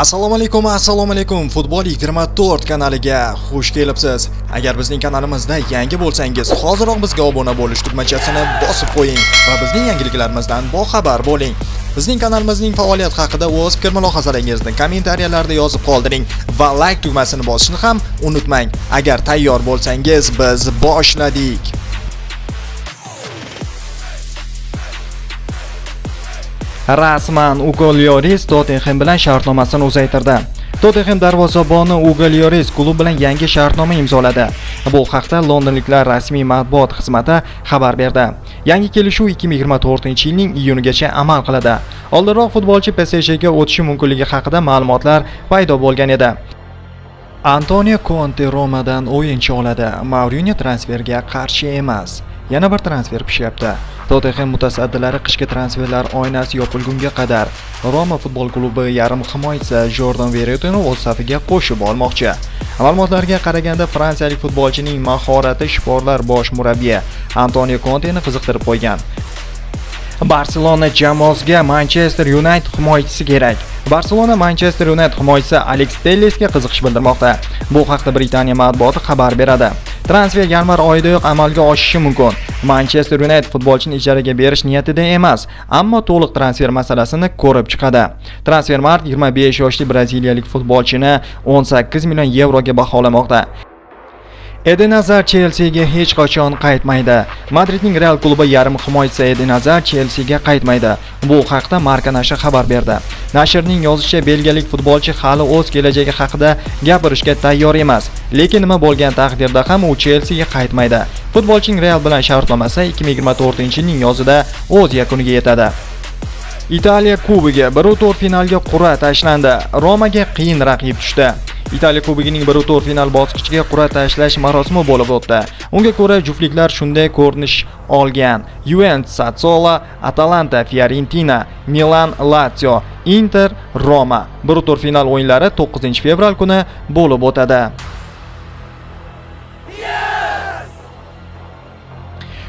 assalomu alaykum assalomu alaykum futbol 24 kanaliga xush kelibsiz. Agar bizning kanalimizda yangi bo'lsangiz hoziroq bizga obuna bo'lish tugmachasini bosib qo'ying va bizning yangiliklarimizdan boxabar bo'ling. Bizning kanalimizning faoliyati haqida o'z fikr mulohazalaringizni kommentariyalarda yozib qoldiring va like tugmasini bosishni ham unutmang. Agar tayyor bo'lsangiz biz boshladik. Rasman ugo lyoris tottenhem bilan shartnomasini uzaytirdi. Tottenham darvozaboni ugo lyoris klub bilan yangi shartnoma imzoladi. Bu haqda londonliklar rasmiy matbuot xizmati xabar berdi. Yangi kelishuv 2024 yilning iyunigacha amal qiladi. Oldinroq futbolchi psjga o'tishi mumkinligi haqida ma'lumotlar paydo bo'lgan edi. Antonio Conte romadan o'yinchi oladi. Mourinho transferga qarshi emas. Yana bir transfer pishyapti. Tottenhem mutasaddilari qishki transferlar oynasi yopilgunga qadar roma futbol klubi yarim himoyachisi jordan veretuni o'z safiga qo'shib olmoqchi. Ma'lumotlarga qaraganda fransiyalik futbolchining mahorati shiforlar bosh murabbiyi antonio konteni qiziqtirib qo'ygan. Barselona jamoasiga manchester united himoyachisi kerak. Barselona manchester united himoyachisi aleks tellesga qiziqish bildirmoqda. Bu haqda britaniya matbuoti xabar beradi. Transfer yanvar oyidayoq amalga oshishi mumkin. Manchester united futbolchini ijaraga berish niyatida emas ammo to'liq transfer masalasini ko'rib chiqadi. Transfermarkt 25 yoshli braziliyalik futbolchini 18 million yevroga baholamoqda. Eden Hazard Chelseaga hech qachon qaytmaydi. Madridning Real klubi yarim himoyachisi Eden Hazard Chelseaga qaytmaydi. Bu haqda Marca nashri xabar berdi. Nashrning yozishicha, belgiyalik futbolchi hali o'z kelajagi haqida gapirishga tayyor emas, lekin nima bo'lgan taqdirda ham u Chelseaga qaytmaydi. Futbolchining Real bilan shartnomasi 2024-yilning yozida o'z yakuniga yetadi. Italiya Kubogi 1-4 finalga qur'a tashlandi. Romaga qiyin raqib tushdi. Italiya Kubogining 1-4 final bosqichiga qur'a tashlash marosimi bo'lib o'tdi. Unga ko'ra juftliklar shunday ko'rinish olgan. Juventus, Sassuolo, Atalanta, Fiorentina, Milan, Lazio, Inter, Roma. 1-4 final o'yinlari 9-fevral kuni bo'lib o'tadi.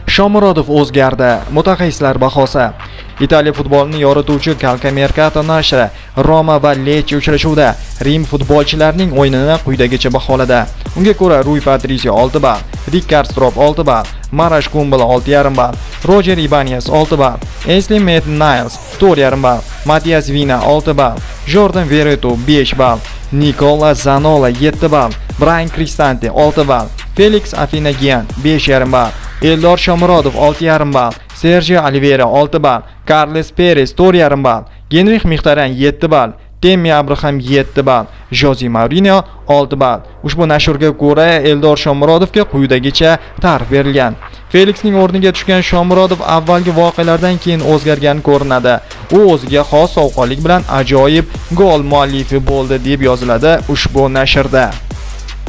Shomurodov o'zgardi. Mutaxassislar bahosi. Italiya futbolini yorituvchi Calcamercato nashri Roma va Lecce uchrashuvida Rim futbolchilarining o'yinini quyidagicha baholadi. Unga ko'ra Rui Patricio 6 ball, Ricard Strop 6 ball, Marash Kumbel 6,5 ball, Roger Ibanez 6 ball, Ashley Maitland Niles 4,5 ball, Matias Vina 6 ball, Jordan Veretu 5 ball, Nicola Zanola 7 ball, Brian Cristante 6 ball, Felix Afinagian 5,5 ball, Eldor Shomurodov 6,5 ball, Sergio Oliveira 6 ball, Carles Perez 4,5 ball, Genrix Mixtaran 7 ball, Temmi Abraham 7 ball, Jose Mourinho 6 ball. Ushbu nashrga ko'ra Eldor Shomurodovga quyidagicha ta'rif berilgan. Felixning o'rniga tushgan Shomurodov avvalgi voqealardan keyin o'zgargan ko'rinadi. U o'ziga xos sovqonlik bilan ajoyib gol muallifi bo'ldi deb yoziladi ushbu nashrda.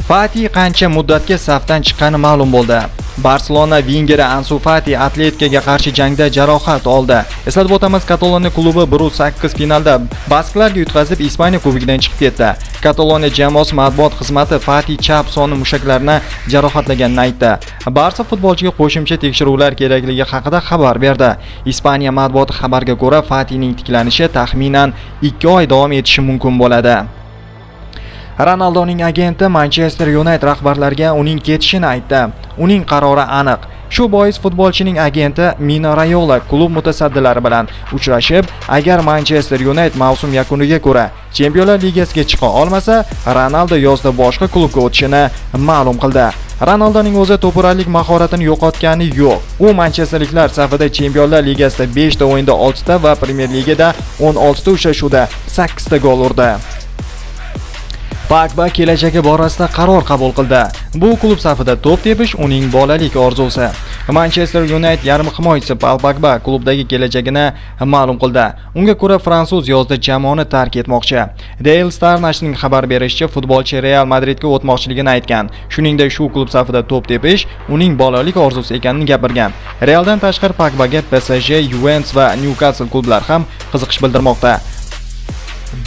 Fati qancha muddatga safdan chiqqani ma'lum bo'ldi. Barselona vingeri Ansu Fati Atletikaga qarshi jangda jarohat oldi. Eslatib o'tamiz, Kataloniya klubi 1-8 finalda basklarga yutqazib Ispaniya kubogidan chiqib ketdi. Kataloniya jamoasi matbuot xizmati Fati chap soni mushaklarini jarohatlaganini aytdi. Barsa futbolchiga qo'shimcha tekshiruvlar kerakligi haqida xabar berdi. Ispaniya matbuoti xabarga ko'ra, Fatining tiklanishi taxminan 2 oy davom etishi mumkin bo'ladi. Ronaldoning agenti Manchester United rahbarlariga uning ketishini aytdi. Uning qarori aniq. Shu bois futbolchining agenti Mino Rayola klub mutasaddilari bilan uchrashib, agar Manchester United mavsum yakuniga ko'ra Chempionlar Ligasiga chiqa olmasa, Ronaldo yozda boshqa klubga o'tishini ma'lum qildi. Ronaldoning o'zi to'puralik mahoratini yo'qotgani yo'q. U manchesterliklar safida Chempionlar Ligasida 5 ta o'yinda 6 ta va Premier Ligada 16 ta uchrashuvda 8 ta gol urdi. Pogba kelajagi borasida qaror qabul qildi. Bu klub safida to'p tepish uning bolalik orzusi. Manchester United yarim himoyachisi Paul Pogba klubdagi kelajagini ma'lum qildi. Unga ko'ra fransuz yozda jamoani tark etmoqchi. Daily Star nashrining xabar berishicha, futbolchi Real Madridga o'tmoqchiligini aytgan. Shuningdek, shu klub safida to'p tepish uning bolalik orzusi ekanini gapirgan. Realdan tashqari Pogbaga PSG, Juventus va Newcastle klublari ham qiziqish bildirmoqda.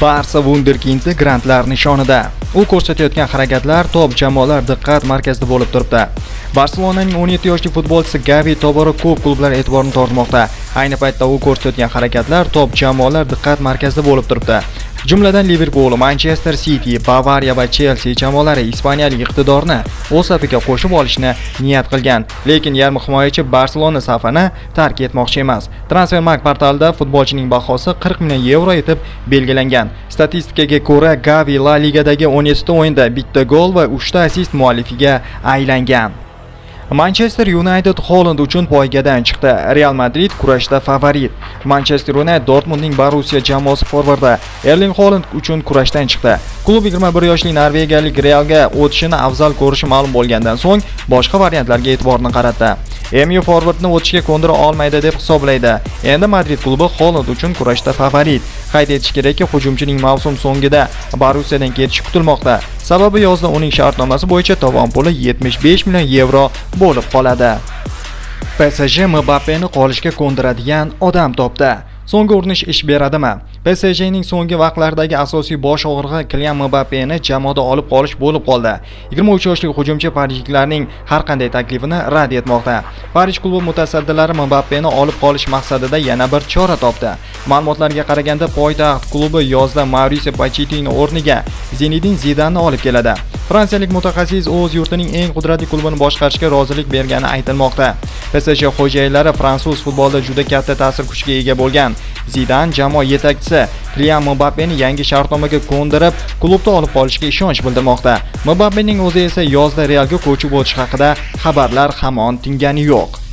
Barsa Wunderkindi grantlar nishonida. U ko'rsatayotgan harakatlar top jamoalar diqqat markazida bo'lib turibdi. Barselonaning 17 yoshli futbolchisi Gavi tobora ko'p klublar e'tiborini tortmoqda. Ayni paytda u ko'rsatayotgan harakatlar top jamoalar diqqat markazida bo'lib turibdi. Jumladan Liverpool, Manchester City, Bavariya va Chelsea jamoalari ispaniyalik iqtidorni o'z safiga qo'shib olishni niyat qilgan, lekin yarim himoyachi Barselona safini tark etmoqchi emas. Transfermarkt portalida futbolchining bahosi 40 million yevro etib belgilangan. Statistikaga ko'ra, Gavi La Ligadagi 17 ta o'yinda bitta gol va 3 ta assist muallifiga aylangan. Manchester United Holland uchun poygadan chiqdi. Real Madrid kurashda favorit. Manchester United Dortmundning Borussia jamoasi forvardi Erling Holland uchun kurashdan chiqdi. Klub 21 yoshli norvegiyalik Realga o'tishini afzal ko'rishi ma'lum bo'lgandan so'ng boshqa variantlarga e'tiborni qaratdi. MU forwardni o'tishga ko'ndira olmaydi deb hisoblaydi. Endi Madrid klubi Holland uchun kurashda favorit. Qayd etish kerakki, hujumchining mavsum so'ngida Borussiyadan ketishi kutilmoqda. Sababi yozda uning shartnomasi bo'yicha tovon puli 75 million yevro bo'lib qoladi. PSG Mbappeni qolishga ko'ndiradigan odam topdi. So'nggi urinish ish beradimi? PSJning so'nggi vaqtlardagi asosiy bosh og'rig'i Kylian Mbappeni jamoada olib qolish bo'lib qoldi. 23 yoshli hujumchi parijliklarning har qanday taklifini rad etmoqda. Parij klubi mutasaddilari Mbappeni olib qolish maqsadida yana bir chora topdi. Ma'lumotlarga qaraganda poytaxt klubi yozda Mauricio Pochettino o'rniga Zinedin Zidanni olib keladi. Fransiyalik mutaxassis o'z yurtining eng qudratli klubini boshqarishga rozilik bergani aytilmoqda. PSG xo'jayinlari fransuz futbolida juda katta ta'sir kuchiga ega bo'lgan. Zidan jamoa yetakchisi Kylian Mbappeni yangi shartnomaga ko'ndirib, klubda olib qolishga ishonch bildirmoqda. Mbappening o'zi esa yozda Realga ko'chib o'tish haqida xabarlar hamon tingani yo'q.